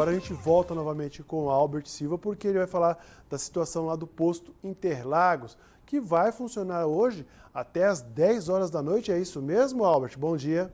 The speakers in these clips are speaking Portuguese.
agora a gente volta novamente com o Albert Silva, porque ele vai falar da situação lá do posto Interlagos, que vai funcionar hoje até as 10 horas da noite. É isso mesmo, Albert? Bom dia.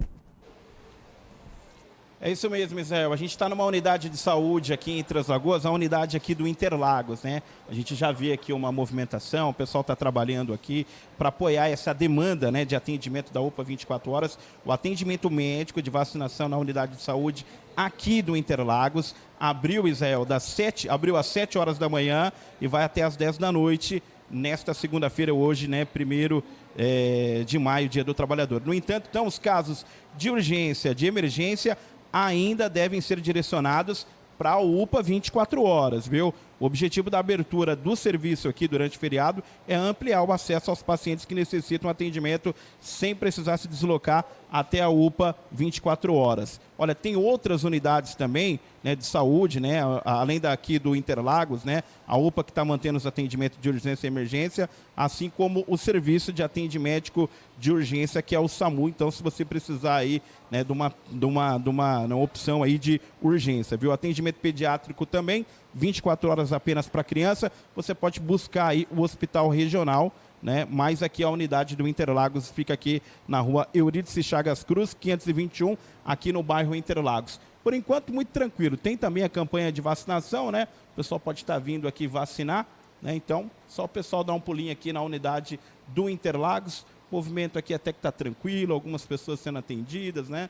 É isso mesmo, Israel. A gente está numa unidade de saúde aqui em Três Lagoas, a unidade aqui do Interlagos, né? A gente já vê aqui uma movimentação, o pessoal está trabalhando aqui para apoiar essa demanda né, de atendimento da UPA 24 horas. O atendimento médico de vacinação na unidade de saúde aqui do Interlagos abriu, Israel, das 7, abriu às 7 horas da manhã e vai até às 10 da noite nesta segunda-feira, hoje, né, primeiro é, de maio, dia do trabalhador. No entanto, então, os casos de urgência, de emergência, ainda devem ser direcionados para a UPA 24 horas, viu? O objetivo da abertura do serviço aqui durante o feriado é ampliar o acesso aos pacientes que necessitam atendimento sem precisar se deslocar até a UPA 24 horas. Olha, tem outras unidades também né, de saúde, né, além daqui do Interlagos, né, a UPA que está mantendo os atendimentos de urgência e emergência, assim como o serviço de atendimento de urgência que é o SAMU. Então, se você precisar aí né, de, uma, de, uma, de uma, uma opção aí de urgência, viu? Atendimento pediátrico também 24 horas apenas para criança, você pode buscar aí o hospital regional, né? Mas aqui a unidade do Interlagos fica aqui na rua Eurídice Chagas Cruz, 521, aqui no bairro Interlagos. Por enquanto, muito tranquilo. Tem também a campanha de vacinação, né? O pessoal pode estar vindo aqui vacinar, né? Então, só o pessoal dar um pulinho aqui na unidade do Interlagos. O movimento aqui até que está tranquilo, algumas pessoas sendo atendidas, né?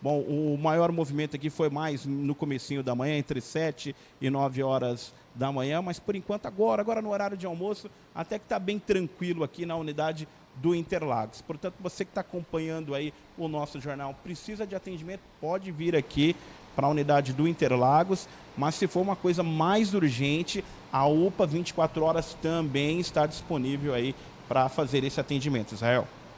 Bom, o maior movimento aqui foi mais no comecinho da manhã, entre 7 e 9 horas da manhã, mas por enquanto agora, agora no horário de almoço, até que está bem tranquilo aqui na unidade do Interlagos. Portanto, você que está acompanhando aí o nosso jornal, precisa de atendimento, pode vir aqui para a unidade do Interlagos, mas se for uma coisa mais urgente, a UPA 24 horas também está disponível aí para fazer esse atendimento, Israel.